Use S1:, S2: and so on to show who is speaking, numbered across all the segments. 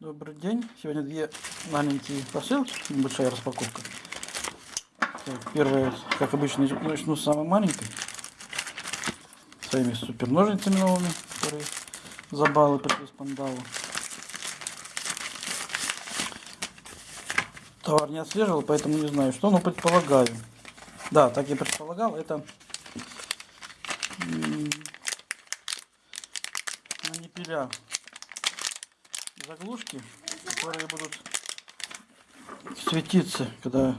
S1: Добрый день. Сегодня две маленькие посылки, небольшая распаковка. Так, первая, как обычно, начну с самой маленькой. Своими супер ножницами новыми, которые за баллы пришлось пандалу. Товар не отслеживал, поэтому не знаю что, но предполагаю. Да, так я предполагал, это манипеля заглушки, которые будут светиться, когда...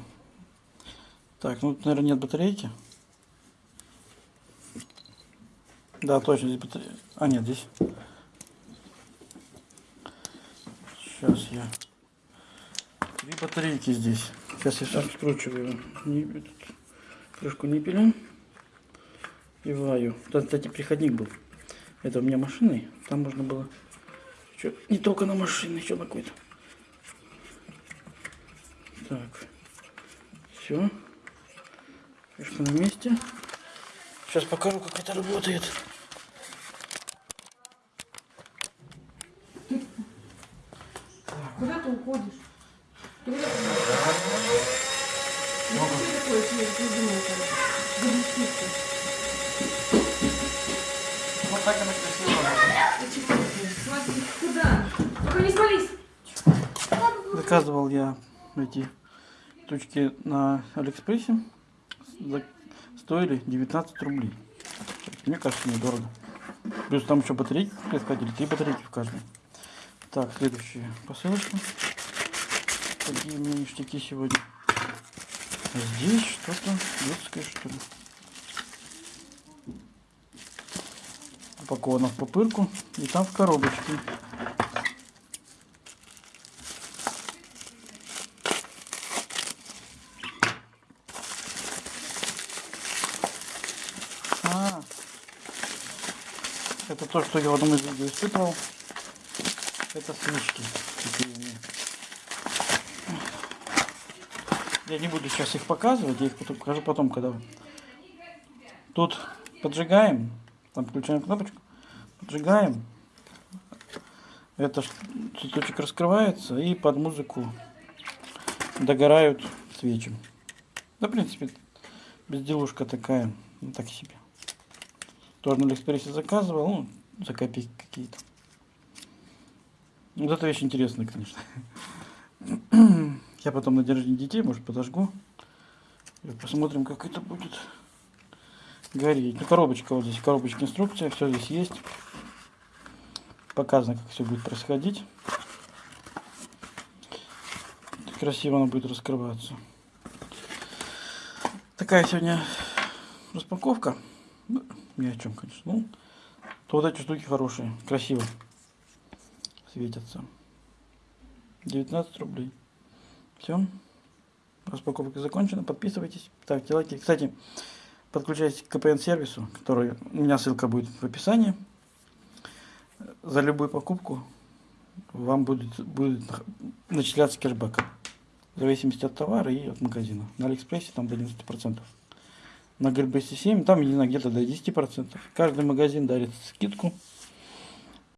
S1: Так, ну наверное, нет батарейки. Да, точно, здесь батарейка. А, нет, здесь. Сейчас я... Три батарейки здесь. Сейчас я все скручиваю. Не, крышку ниппеля. И ваю. Кстати, приходник был. Это у меня машиной. Там можно было что, не только на машине, еще на какой-то. Так. Все. Крышка на месте. Сейчас покажу, как это работает.
S2: Куда ты уходишь? Ты куда? Ну, что что
S1: Вот так она красиво
S2: куда?
S1: Заказывал я эти штучки на Алиэкспрессе. Стоили 19 рублей. Мне кажется, недорого. Плюс там еще батарейки приходили, три батарейки в каждой. Так, следующая посылочка. Какие у меня ништяки сегодня. Здесь что-то детское, что ли. Упаковано в пупырку и там в коробочке. А, это то, что я в одном из видео испытывал. Это свечки. Я не буду сейчас их показывать, я их покажу потом, когда... Тут поджигаем, там включаем кнопочку, поджигаем. Это цветочек раскрывается и под музыку догорают свечи. Да, в принципе, безделушка такая, ну так себе. Тоже на Алиэкспрессе заказывал, ну, за копейки какие-то. Вот эта вещь интересная, конечно. Я потом на день детей, может, подожгу. И посмотрим, как это будет гореть. Ну, коробочка вот здесь, коробочка инструкция, все здесь есть. Показано, как все будет происходить. Красиво она будет раскрываться. Такая сегодня распаковка. Ну, ни о чем, конечно. Ну, то вот эти штуки хорошие, красиво светятся. 19 рублей. Все. Распаковка закончена. Подписывайтесь, ставьте лайки. Кстати, подключайтесь к КПН-сервису, который у меня ссылка будет в описании. За любую покупку вам будет, будет начисляться кэшбэк. В зависимости от товара и от магазина. На Алиэкспрессе там до 90%. На Грибесе 7, там, не где-то до 10%. Каждый магазин дарит скидку.